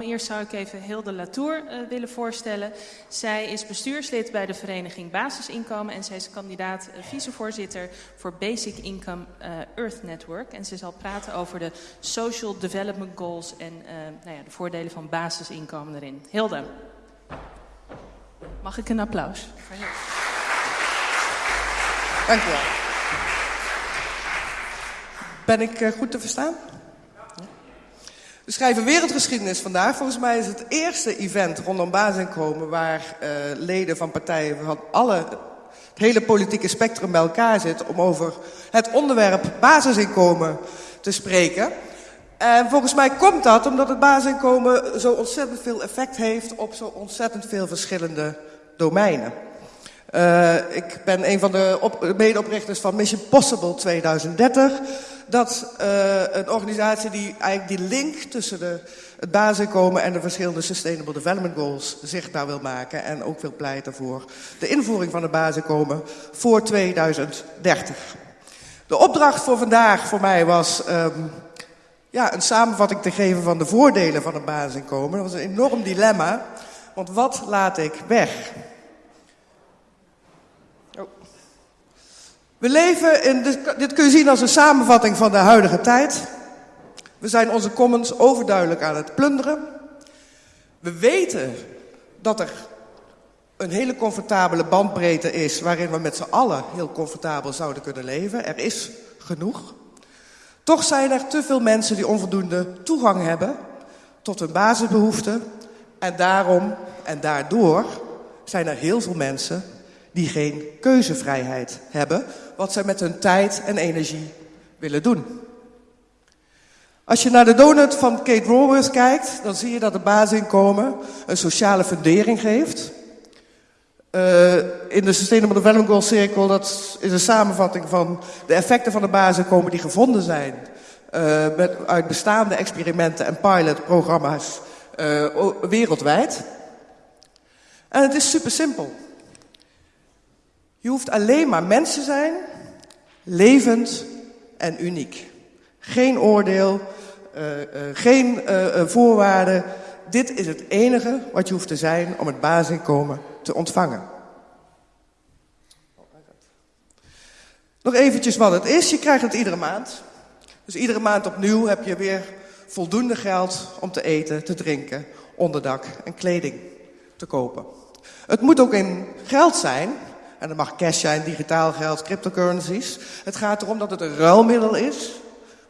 Eerst zou ik even Hilde Latour uh, willen voorstellen. Zij is bestuurslid bij de vereniging Basisinkomen en zij is kandidaat uh, vicevoorzitter voor Basic Income uh, Earth Network. En ze zal praten over de Social Development Goals en nou ja, de voordelen van basisinkomen erin. Hilde, mag ik een applaus? Dank u wel. Ben ik goed te verstaan? We schrijven wereldgeschiedenis vandaag. Volgens mij is het eerste event rondom basisinkomen waar uh, leden van partijen van alle, het hele politieke spectrum bij elkaar zitten om over het onderwerp basisinkomen te spreken. En volgens mij komt dat omdat het basisinkomen zo ontzettend veel effect heeft op zo ontzettend veel verschillende domeinen. Uh, ik ben een van de op, medeoprichters van Mission Possible 2030. Dat uh, een organisatie die eigenlijk die link tussen de, het basisinkomen en de verschillende Sustainable Development Goals zichtbaar wil maken. En ook wil pleiten voor de invoering van het basisinkomen voor 2030. De opdracht voor vandaag voor mij was um, ja, een samenvatting te geven van de voordelen van het basisinkomen. Dat was een enorm dilemma. Want wat laat ik weg? We leven in, dit kun je zien als een samenvatting van de huidige tijd. We zijn onze commons overduidelijk aan het plunderen. We weten dat er een hele comfortabele bandbreedte is waarin we met z'n allen heel comfortabel zouden kunnen leven. Er is genoeg. Toch zijn er te veel mensen die onvoldoende toegang hebben tot hun basisbehoeften. En daarom en daardoor zijn er heel veel mensen die geen keuzevrijheid hebben wat zij met hun tijd en energie willen doen. Als je naar de donut van Kate Raworth kijkt, dan zie je dat het basisinkomen een sociale fundering geeft. Uh, in de Sustainable Development Goals cirkel, dat is een samenvatting van de effecten van het basisinkomen die gevonden zijn uh, met, uit bestaande experimenten en pilotprogramma's uh, wereldwijd. En het is super simpel. Je hoeft alleen maar mens te zijn, levend en uniek. Geen oordeel, uh, uh, geen uh, voorwaarden. Dit is het enige wat je hoeft te zijn om het basisinkomen te ontvangen. Nog eventjes wat het is. Je krijgt het iedere maand. Dus iedere maand opnieuw heb je weer voldoende geld om te eten, te drinken, onderdak en kleding te kopen. Het moet ook in geld zijn, en dat mag cash zijn, digitaal geld, cryptocurrencies. Het gaat erom dat het een ruilmiddel is.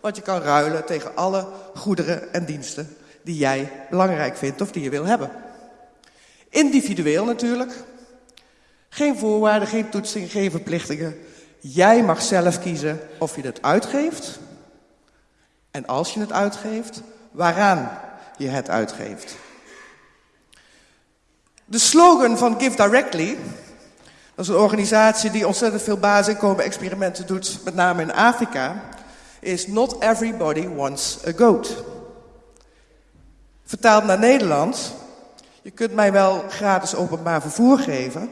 Wat je kan ruilen tegen alle goederen en diensten die jij belangrijk vindt of die je wil hebben. Individueel natuurlijk. Geen voorwaarden, geen toetsing, geen verplichtingen. Jij mag zelf kiezen of je het uitgeeft. En als je het uitgeeft, waaraan je het uitgeeft. De slogan van Give Directly is een organisatie die ontzettend veel basisinkomen-experimenten doet, met name in Afrika, is Not Everybody Wants a Goat. Vertaald naar Nederland, je kunt mij wel gratis openbaar vervoer geven,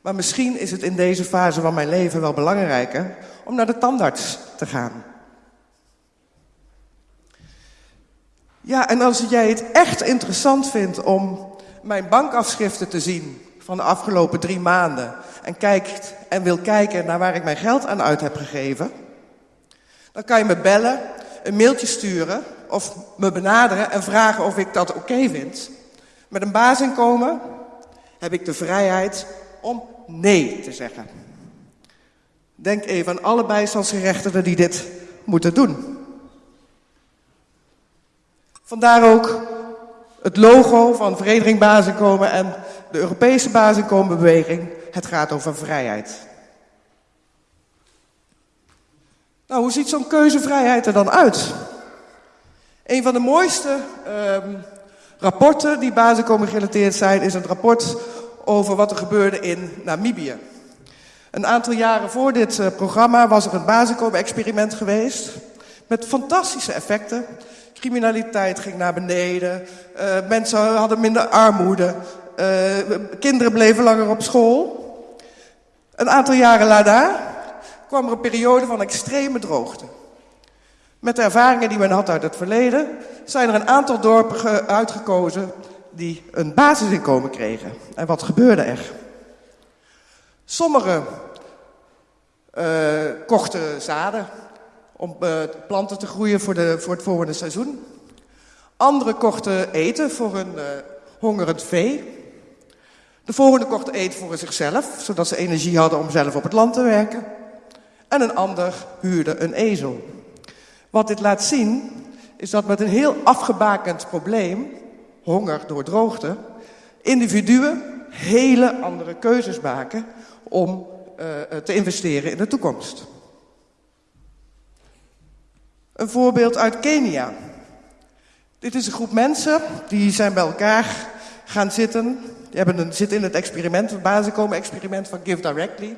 maar misschien is het in deze fase van mijn leven wel belangrijker om naar de tandarts te gaan. Ja, en als jij het echt interessant vindt om mijn bankafschriften te zien van de afgelopen drie maanden en kijkt en wil kijken naar waar ik mijn geld aan uit heb gegeven, dan kan je me bellen, een mailtje sturen of me benaderen en vragen of ik dat oké vind. Met een baasinkomen heb ik de vrijheid om nee te zeggen. Denk even aan alle bijstandsgerechtigden die dit moeten doen. Vandaar ook het logo van Vereniging Basisinkomen en de Europese basisinkomenbeweging. Het gaat over vrijheid. Nou, hoe ziet zo'n keuzevrijheid er dan uit? Een van de mooiste um, rapporten die basisinkomen gerelateerd zijn, is het rapport over wat er gebeurde in Namibië. Een aantal jaren voor dit uh, programma was er een basisinkomen-experiment geweest. Met fantastische effecten. Criminaliteit ging naar beneden. Uh, mensen hadden minder armoede. Uh, kinderen bleven langer op school. Een aantal jaren daarna kwam er een periode van extreme droogte. Met de ervaringen die men had uit het verleden, zijn er een aantal dorpen uitgekozen die een basisinkomen kregen. En wat gebeurde er? Sommigen uh, kochten zaden om uh, planten te groeien voor, de, voor het volgende seizoen. Anderen kochten eten voor hun uh, hongerend vee. De volgende kochten eten voor zichzelf, zodat ze energie hadden om zelf op het land te werken. En een ander huurde een ezel. Wat dit laat zien, is dat met een heel afgebakend probleem, honger door droogte, individuen hele andere keuzes maken om uh, te investeren in de toekomst. Een voorbeeld uit Kenia. Dit is een groep mensen die zijn bij elkaar gaan zitten. Die hebben een, zitten in het experiment, het basiskomen-experiment van Give Directly.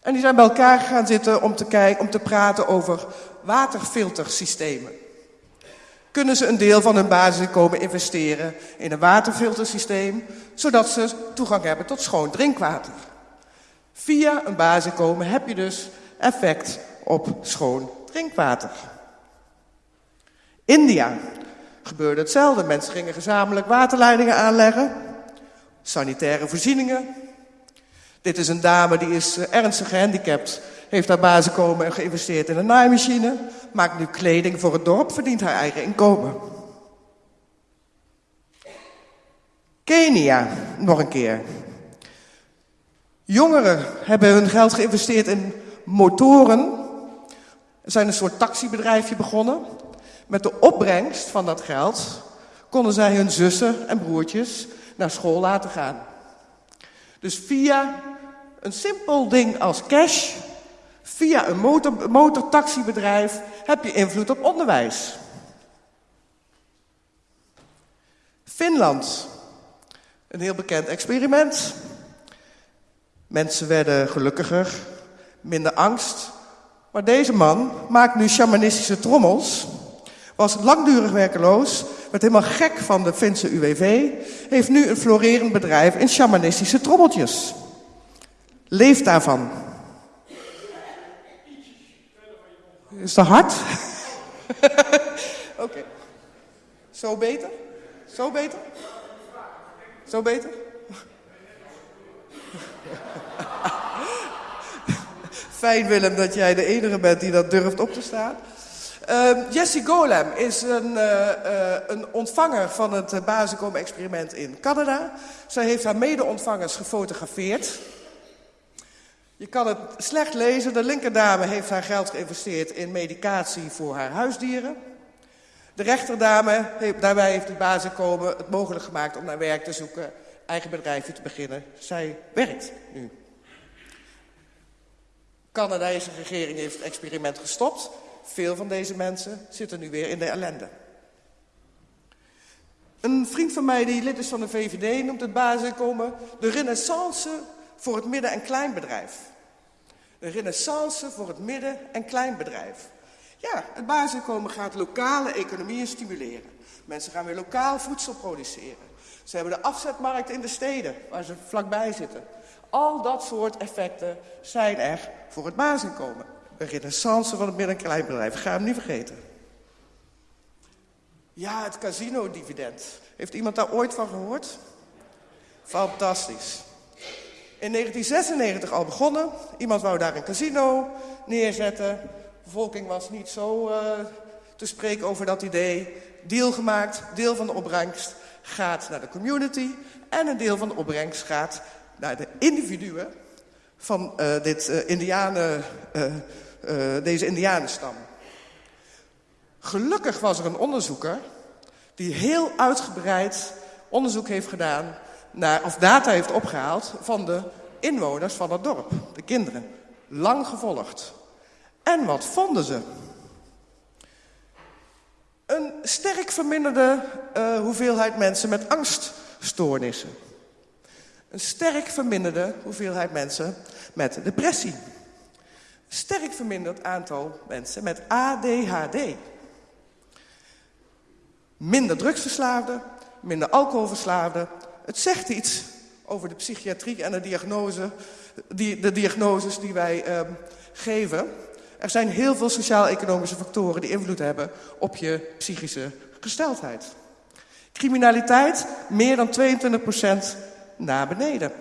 En die zijn bij elkaar gaan zitten om te, kijken, om te praten over waterfiltersystemen. Kunnen ze een deel van hun basisinkomen investeren in een waterfiltersysteem, zodat ze toegang hebben tot schoon drinkwater? Via een basisinkomen heb je dus effect op schoon drinkwater. India gebeurde hetzelfde. Mensen gingen gezamenlijk waterleidingen aanleggen, sanitaire voorzieningen. Dit is een dame die is eh, ernstig gehandicapt, heeft haar basisinkomen en geïnvesteerd in een naaimachine, maakt nu kleding voor het dorp, verdient haar eigen inkomen. Kenia, nog een keer. Jongeren hebben hun geld geïnvesteerd in motoren. Er zijn een soort taxibedrijfje begonnen. Met de opbrengst van dat geld konden zij hun zussen en broertjes naar school laten gaan. Dus via een simpel ding als cash, via een motor, motortaxibedrijf, heb je invloed op onderwijs. Finland, een heel bekend experiment. Mensen werden gelukkiger, minder angst. Maar deze man maakt nu shamanistische trommels. Was langdurig werkeloos, werd helemaal gek van de Finse UWV. Heeft nu een florerend bedrijf in shamanistische trommeltjes. Leeft daarvan. Is dat hard? Oké. Zo beter? Zo beter? Zo beter? Fijn Willem dat jij de enige bent die dat durft op te staan. Uh, Jessie Golem is een, uh, uh, een ontvanger van het uh, Basicom-experiment in Canada. Zij heeft haar mede-ontvangers gefotografeerd. Je kan het slecht lezen. De linkerdame heeft haar geld geïnvesteerd in medicatie voor haar huisdieren. De rechterdame, daarbij heeft het Basicom het mogelijk gemaakt om naar werk te zoeken, eigen bedrijfje te beginnen. Zij werkt nu. Canadese regering heeft het experiment gestopt. Veel van deze mensen zitten nu weer in de ellende. Een vriend van mij die lid is van de VVD noemt het basisinkomen de renaissance voor het midden- en kleinbedrijf. De renaissance voor het midden- en kleinbedrijf. Ja, het basisinkomen gaat lokale economieën stimuleren. Mensen gaan weer lokaal voedsel produceren. Ze hebben de afzetmarkt in de steden, waar ze vlakbij zitten. Al dat soort effecten zijn er voor het basisinkomen. Een renaissance van het midden- en kleinbedrijf. Ga hem niet vergeten. Ja, het casino-dividend. Heeft iemand daar ooit van gehoord? Fantastisch. In 1996 al begonnen. Iemand wou daar een casino neerzetten. De bevolking was niet zo uh, te spreken over dat idee. Deal gemaakt. Deel van de opbrengst gaat naar de community. En een deel van de opbrengst gaat naar de individuen van uh, dit, uh, indianen, deze indianenstam. Gelukkig was er een onderzoeker die heel uitgebreid onderzoek heeft gedaan naar, of data heeft opgehaald van de inwoners van het dorp, de kinderen. Lang gevolgd. En wat vonden ze? Een sterk verminderde uh, hoeveelheid mensen met angststoornissen. Een sterk verminderde hoeveelheid mensen met depressie. Sterk verminderd aantal mensen met ADHD. Minder drugsverslaafden, minder alcoholverslaafden. Het zegt iets over de psychiatrie en de, diagnose, die, de diagnoses die wij uh, geven. Er zijn heel veel sociaal-economische factoren die invloed hebben op je psychische gesteldheid. Criminaliteit meer dan 22% naar beneden.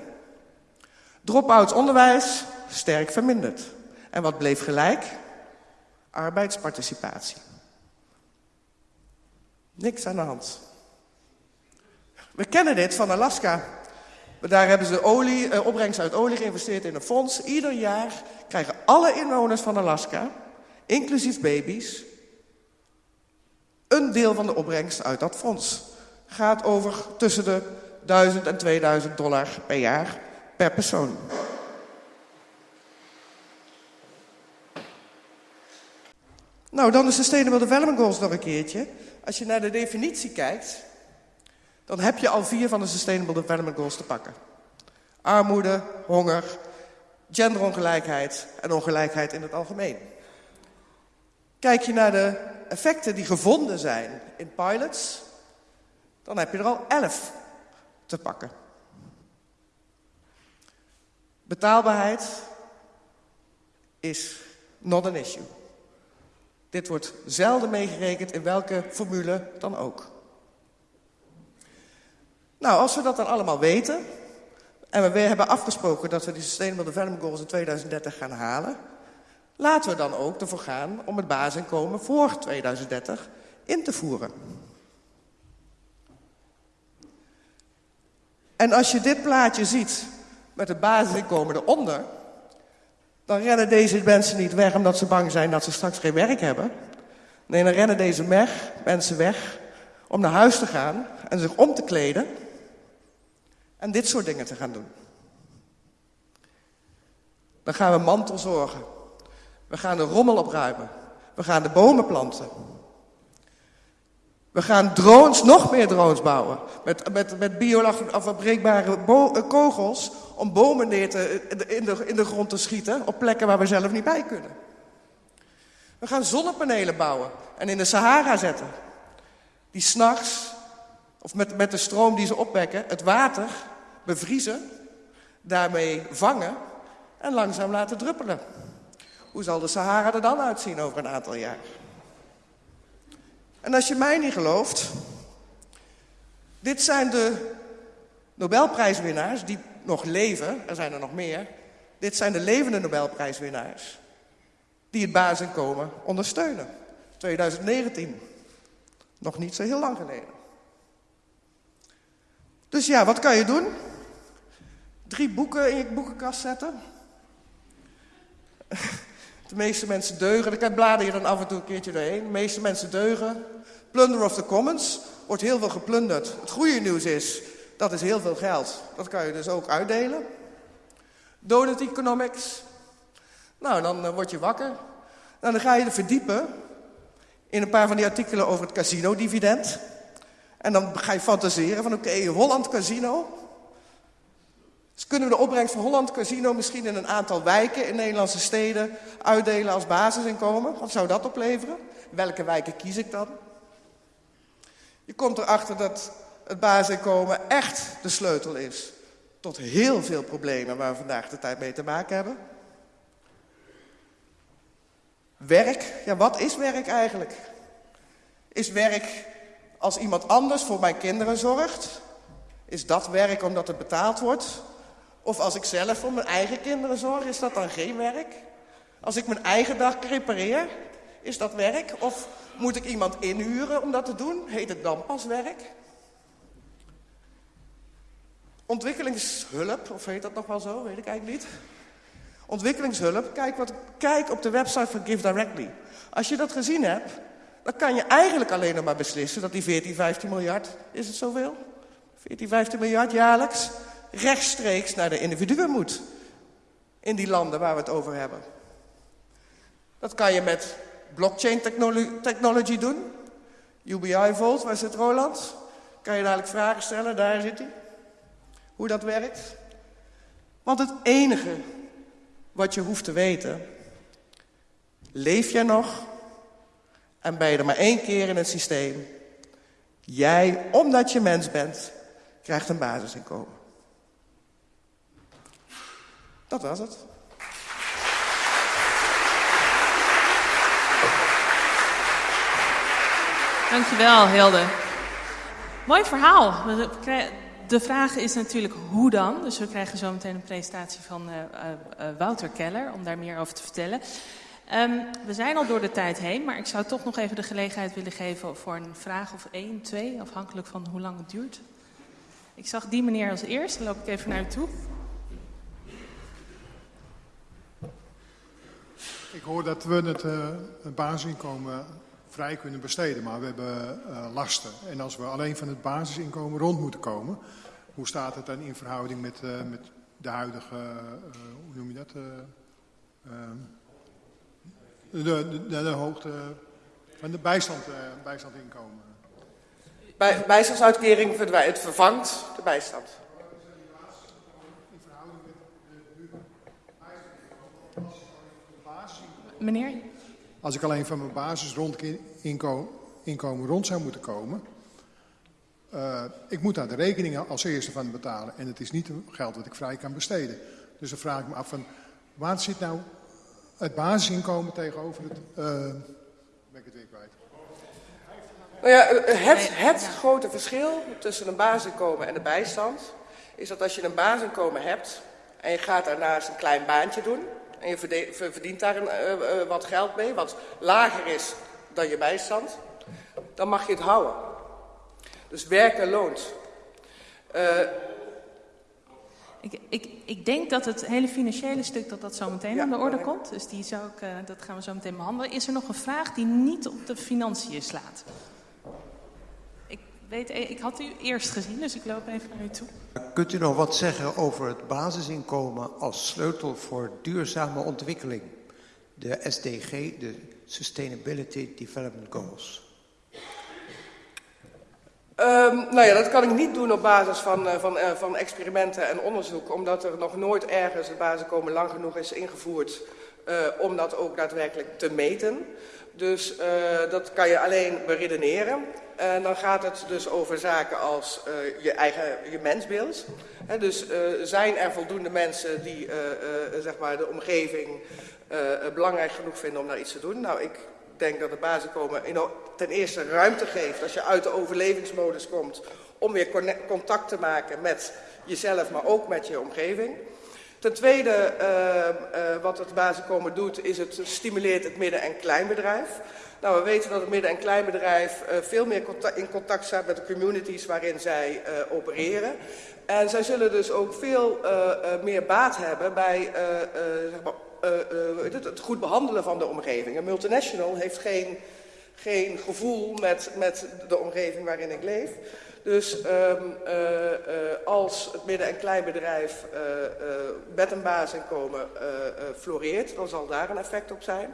Drop-outs onderwijs sterk verminderd. En wat bleef gelijk? Arbeidsparticipatie. Niks aan de hand. We kennen dit van Alaska. Daar hebben ze olie, eh, opbrengst uit olie geïnvesteerd in een fonds. Ieder jaar krijgen alle inwoners van Alaska, inclusief baby's, een deel van de opbrengst uit dat fonds. Gaat over tussen de 1000 en 2000 dollar per jaar per persoon. Nou, dan de Sustainable Development Goals nog een keertje. Als je naar de definitie kijkt, dan heb je al vier van de Sustainable Development Goals te pakken. Armoede, honger, genderongelijkheid en ongelijkheid in het algemeen. Kijk je naar de effecten die gevonden zijn in pilots, dan heb je er al elf te pakken. Betaalbaarheid is not an issue. Dit wordt zelden meegerekend in welke formule dan ook. Nou, als we dat dan allemaal weten, en we hebben afgesproken dat we die Sustainable Development Goals in 2030 gaan halen, laten we dan ook ervoor gaan om het basisinkomen voor 2030 in te voeren. En als je dit plaatje ziet met het basisinkomen eronder, dan rennen deze mensen niet weg omdat ze bang zijn dat ze straks geen werk hebben. Nee, dan rennen deze mensen weg om naar huis te gaan en zich om te kleden en dit soort dingen te gaan doen. Dan gaan we mantelzorgen. We gaan de rommel opruimen. We gaan de bomen planten. We gaan drones, nog meer drones bouwen. Met, met, met biologafbreekbare eh, kogels om bomen neer te, in, de, in de grond te schieten op plekken waar we zelf niet bij kunnen. We gaan zonnepanelen bouwen en in de Sahara zetten. Die s'nachts, of met, met de stroom die ze opwekken, het water bevriezen, daarmee vangen en langzaam laten druppelen. Hoe zal de Sahara er dan uitzien over een aantal jaar? En als je mij niet gelooft, dit zijn de Nobelprijswinnaars die nog leven, er zijn er nog meer. Dit zijn de levende Nobelprijswinnaars die het basisinkomen ondersteunen. 2019, nog niet zo heel lang geleden. Dus ja, wat kan je doen? Drie boeken in je boekenkast zetten. De meeste mensen deugen. Dan blader je dan af en toe een keertje doorheen. De meeste mensen deugen. Plunder of the Commons. Wordt heel veel geplunderd. Het goede nieuws is, dat is heel veel geld. Dat kan je dus ook uitdelen. Donut Economics. Nou, dan uh, word je wakker. Nou, dan ga je er verdiepen in een paar van die artikelen over het casino-dividend. En dan ga je fantaseren van oké, Holland Casino. Dus kunnen we de opbrengst van Holland Casino misschien in een aantal wijken in Nederlandse steden uitdelen als basisinkomen? Wat zou dat opleveren? Welke wijken kies ik dan? Je komt erachter dat het basisinkomen echt de sleutel is tot heel veel problemen waar we vandaag de tijd mee te maken hebben. Werk, ja wat is werk eigenlijk? Is werk als iemand anders voor mijn kinderen zorgt? Is dat werk omdat het betaald wordt? Of als ik zelf voor mijn eigen kinderen zorg, is dat dan geen werk? Als ik mijn eigen dag repareer, is dat werk? Of moet ik iemand inhuren om dat te doen? Heet het dan pas werk? Ontwikkelingshulp, of heet dat nog wel zo, weet ik eigenlijk niet. Ontwikkelingshulp, kijk, wat, kijk op de website van Give Directly. Als je dat gezien hebt, dan kan je eigenlijk alleen nog maar beslissen dat die 14, 15 miljard, is het zoveel? 14, 15 miljard jaarlijks, rechtstreeks naar de individuen moet. In die landen waar we het over hebben. Dat kan je met blockchain technology doen. UBI Vault, waar zit Roland? Kan je dadelijk vragen stellen, daar zit hij hoe dat werkt. Want het enige wat je hoeft te weten, leef jij nog en ben je er maar één keer in het systeem. Jij, omdat je mens bent, krijgt een basisinkomen. Dat was het. Dankjewel, Hilde. Mooi verhaal. De vraag is natuurlijk hoe dan. Dus we krijgen zo meteen een presentatie van uh, uh, Wouter Keller om daar meer over te vertellen. Um, we zijn al door de tijd heen, maar ik zou toch nog even de gelegenheid willen geven voor een vraag of één, twee, afhankelijk van hoe lang het duurt. Ik zag die meneer als eerste, loop ik even naar u toe. Ik hoor dat we het, uh, basisinkomen vrij kunnen besteden, maar we hebben uh, lasten. En als we alleen van het basisinkomen rond moeten komen, hoe staat het dan in verhouding met, uh, met de huidige, hoe noem je dat? de, de, de, de, hoogte van de bijstand, bijstandinkomen. Bij, bijstandsuitkering verdwijnt, het vervangt de bijstand. Meneer? Als ik alleen van mijn basisinkomen rond zou moeten komen... Uh, ik moet daar de rekeningen als eerste van betalen. En het is niet geld dat ik vrij kan besteden. Dus dan vraag ik me af van... Waar zit nou het basisinkomen tegenover het... Uh, ben ik het weer kwijt. Nou ja, het, het grote verschil tussen een basisinkomen en de bijstand... is dat als je een basisinkomen hebt... en je gaat daarnaast een klein baantje doen en je verdient daar een, uh, uh, wat geld mee, wat lager is dan je bijstand, dan mag je het houden. Dus werken loont. Uh, ik, ik, ik, denk dat het hele financiële stuk dat dat zo meteen ja, aan de orde komt. Dus die zou ik, uh, dat gaan we zo meteen behandelen. Is er nog een vraag die niet op de financiën slaat? weet, ik had u eerst gezien, dus ik loop even naar u toe. Kunt u nog wat zeggen over het basisinkomen als sleutel voor duurzame ontwikkeling? De SDG, de Sustainability Development Goals. Um, nou ja, dat kan ik niet doen op basis van, uh, van, uh, van experimenten en onderzoek, omdat er nog nooit ergens het basisinkomen lang genoeg is ingevoerd uh, om dat ook daadwerkelijk te meten. Dus dat kan je alleen beredeneren. En dan gaat het dus over zaken als uh, je eigen je mensbeeld. Dus zijn er voldoende mensen die zeg maar de omgeving belangrijk genoeg vinden om daar iets te doen? Nou, ik denk dat het basiskomen ten eerste ruimte geeft als je uit de overlevingsmodus komt om weer contact te maken met jezelf, maar ook met je omgeving. Ten tweede, wat het basiskomen doet, is het stimuleert het midden- en kleinbedrijf. Nou, we weten dat het midden- en kleinbedrijf uh, veel meer in contact staat met de communities waarin zij uh, opereren. En zij zullen dus ook veel meer baat hebben bij zeg maar, het, het, goed behandelen van de omgeving. Een multinational heeft geen, geen gevoel met, met de omgeving waarin ik leef. Dus um, als het midden- en kleinbedrijf met een basisinkomen floreert, dan zal daar een effect op zijn.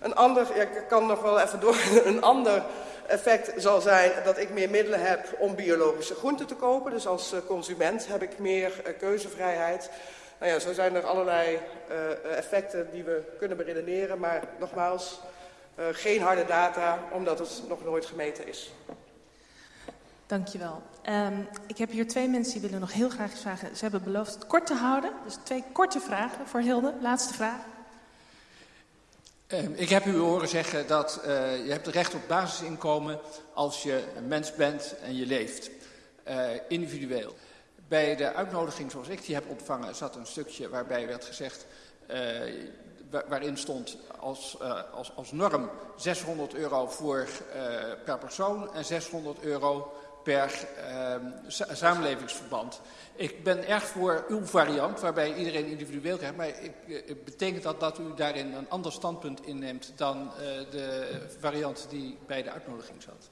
Een ander, ik kan nog wel even door, een ander effect zal zijn dat ik meer middelen heb om biologische groenten te kopen. Dus als eh, consument heb ik meer keuzevrijheid. Nou ja, zo zijn er allerlei effecten die we kunnen beredeneren, maar nogmaals, geen harde data, omdat het nog nooit gemeten is. Dankjewel. Um, ik heb hier twee mensen die willen nog heel graag vragen. Ze hebben beloofd het kort te houden. Dus twee korte vragen voor Hilde. Laatste vraag. Ehm, ik heb u horen zeggen dat uh, je hebt recht op basisinkomen als je een mens bent en je leeft. Uh, individueel. Bij de uitnodiging zoals ik die heb ontvangen zat een stukje waarbij werd gezegd... Uh, waarin stond als, als, als norm 600 euro voor, per persoon en 600 euro per samenlevingsverband. Ik ben erg voor uw variant, waarbij iedereen individueel krijgt. Maar ik, ik betekent dat dat u daarin een ander standpunt inneemt dan uh, de variant die bij de uitnodiging zat?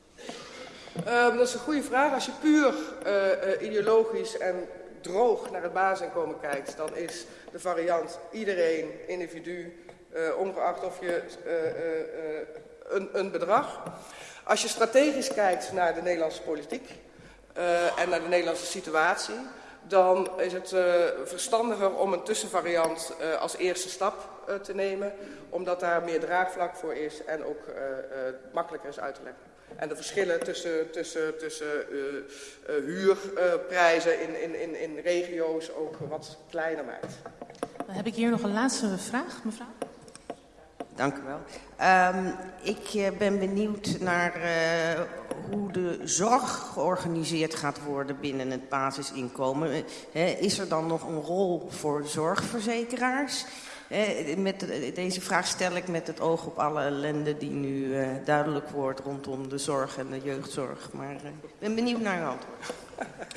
Uh, dat is een goede vraag. Als je puur uh, ideologisch en droog naar het basisinkomen kijkt, dan is de variant iedereen, individu, ongeacht of je een, een bedrag. Als je strategisch kijkt naar de Nederlandse politiek en naar de Nederlandse situatie, dan is het uh, verstandiger om een tussenvariant uh, als eerste stap te nemen. Omdat daar meer draagvlak voor is en ook makkelijker is uit te leggen. En de verschillen tussen, tussen, tussen huurprijzen in, in, in, in regio's ook wat kleiner maakt. Dan heb ik hier nog een laatste vraag, mevrouw. Dank u wel. Um, ik uh, ben benieuwd naar uh, hoe de zorg georganiseerd gaat worden binnen het basisinkomen. Is er dan nog een rol voor zorgverzekeraars? met, deze vraag stel ik met het oog op alle ellende die nu duidelijk wordt rondom de zorg en de jeugdzorg. Maar ik ben benieuwd naar uw antwoord.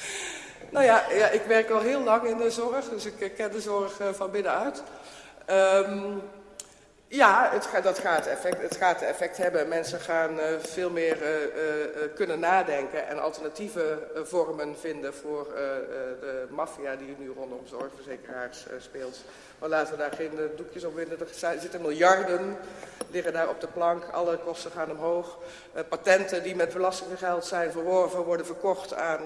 nou ja, ja, ik werk al heel lang in de zorg, dus ik ken de zorg van binnenuit. Um, ja, het gaat, dat gaat effect, het gaat effect hebben. Mensen gaan uh, veel meer uh, uh, kunnen nadenken en alternatieve vormen vinden voor de maffia die nu rondom zorgverzekeraars speelt. Maar laten we daar geen doekjes op winnen. Er zitten miljarden, liggen daar op de plank. Alle kosten gaan omhoog. patenten die met belastinggeld zijn verworven worden verkocht aan,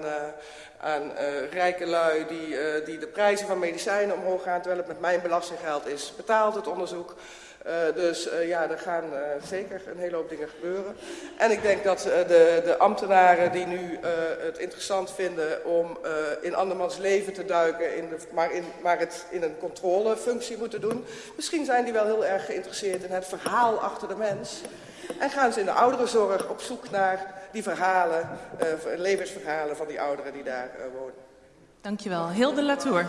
aan rijke lui die, die de prijzen van medicijnen omhoog gaan. Terwijl het met mijn belastinggeld is betaald, het onderzoek. Uh, dus uh, ja, er gaan uh, zeker een hele hoop dingen gebeuren. En ik denk dat de, de, ambtenaren die nu het interessant vinden om in andermans leven te duiken, in de, maar, in, maar het in een controlefunctie moeten doen, misschien zijn die wel heel erg geïnteresseerd in het verhaal achter de mens. En gaan ze in de ouderenzorg op zoek naar die verhalen, levensverhalen van die ouderen die daar wonen. Dankjewel. Hilde Latour.